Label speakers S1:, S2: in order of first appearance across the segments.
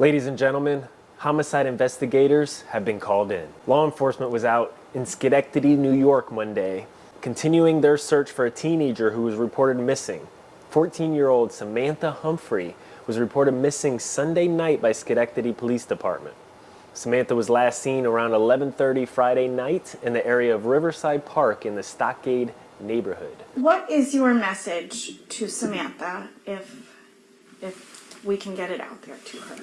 S1: Ladies and gentlemen, homicide investigators have been called in. Law enforcement was out in Schenectady, New York Monday, continuing their search for a teenager who was reported missing. 14-year-old Samantha Humphrey was reported missing Sunday night by Schenectady Police Department. Samantha was last seen around 11.30 Friday night in the area of Riverside Park in the Stockade neighborhood.
S2: What is your message to Samantha if if we can get it out there to her?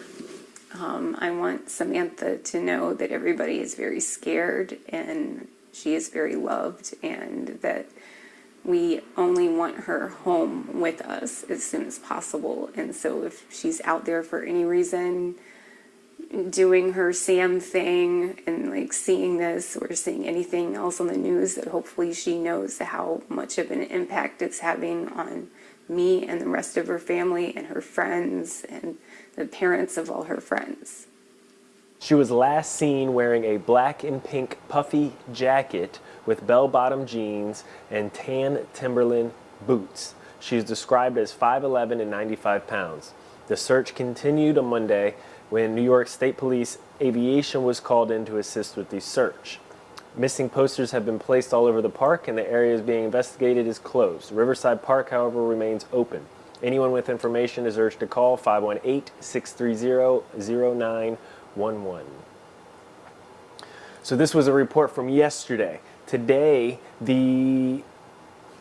S3: Um, I want Samantha to know that everybody is very scared and she is very loved and that we only want her home with us as soon as possible. And so if she's out there for any reason, doing her Sam thing and like seeing this or seeing anything else on the news that hopefully she knows how much of an impact it's having on me and the rest of her family and her friends and the parents of all her friends.
S1: She was last seen wearing a black and pink puffy jacket with bell-bottom jeans and tan Timberland boots. She is described as 5'11 and 95 pounds. The search continued on Monday when New York State Police Aviation was called in to assist with the search. Missing posters have been placed all over the park and the areas being investigated is closed. Riverside Park, however, remains open. Anyone with information is urged to call 518-630-0911. So this was a report from yesterday. Today, the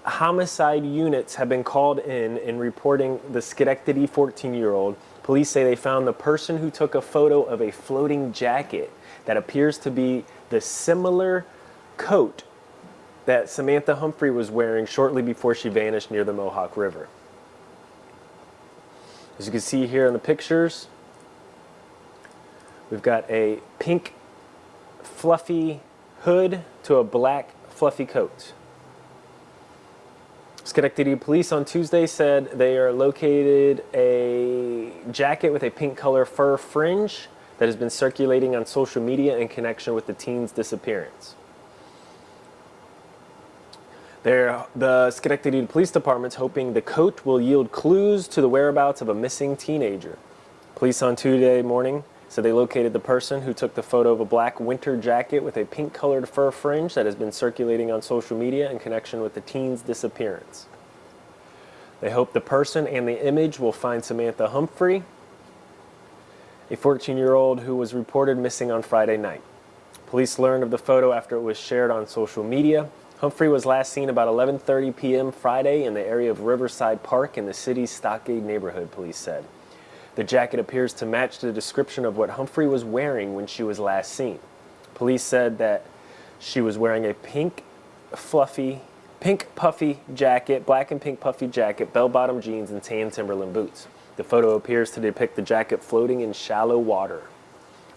S1: homicide units have been called in in reporting the Schenectady 14-year-old. Police say they found the person who took a photo of a floating jacket that appears to be the similar coat that Samantha Humphrey was wearing shortly before she vanished near the Mohawk River. As you can see here in the pictures, we've got a pink fluffy hood to a black fluffy coat. Schenectady police on Tuesday said they are located a jacket with a pink color fur fringe that has been circulating on social media in connection with the teen's disappearance. They're, the Schenectady Police Department's hoping the coat will yield clues to the whereabouts of a missing teenager. Police on Tuesday morning said they located the person who took the photo of a black winter jacket with a pink colored fur fringe that has been circulating on social media in connection with the teen's disappearance. They hope the person and the image will find Samantha Humphrey, a 14-year-old who was reported missing on Friday night. Police learned of the photo after it was shared on social media. Humphrey was last seen about 11.30 p.m. Friday in the area of Riverside Park in the city's Stockade neighborhood, police said. The jacket appears to match the description of what Humphrey was wearing when she was last seen. Police said that she was wearing a pink, fluffy, pink puffy jacket, black and pink puffy jacket, bell-bottom jeans, and tan Timberland boots. The photo appears to depict the jacket floating in shallow water.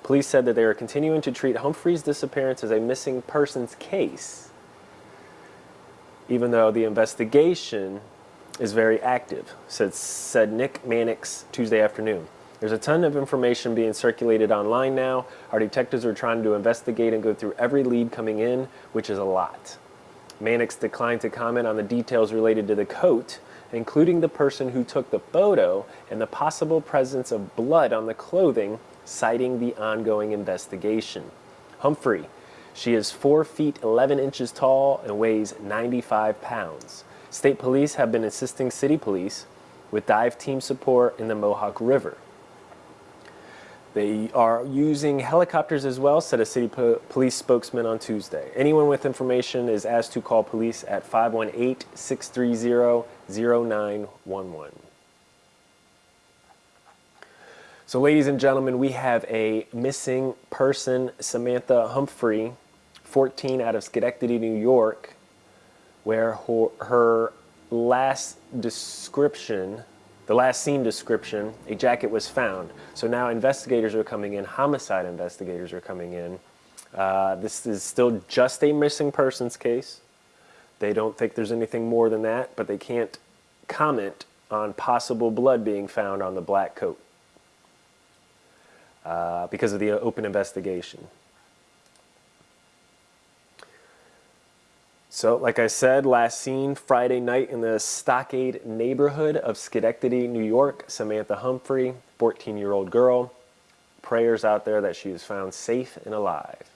S1: Police said that they are continuing to treat Humphrey's disappearance as a missing persons case, even though the investigation is very active, said, said Nick Mannix Tuesday afternoon. There's a ton of information being circulated online now. Our detectives are trying to investigate and go through every lead coming in, which is a lot. Mannix declined to comment on the details related to the coat, including the person who took the photo and the possible presence of blood on the clothing, citing the ongoing investigation. Humphrey, she is 4 feet 11 inches tall and weighs 95 pounds. State police have been assisting city police with dive team support in the Mohawk River. They are using helicopters as well, said a city po police spokesman on Tuesday. Anyone with information is asked to call police at 518-630-0911. So ladies and gentlemen, we have a missing person, Samantha Humphrey, 14 out of Schenectady, New York, where her, her last description the last scene description, a jacket was found. So now investigators are coming in, homicide investigators are coming in. Uh, this is still just a missing persons case. They don't think there's anything more than that, but they can't comment on possible blood being found on the black coat uh, because of the open investigation. So, like I said, last seen Friday night in the Stockade neighborhood of Schenectady, New York, Samantha Humphrey, 14-year-old girl. prayers out there that she is found safe and alive.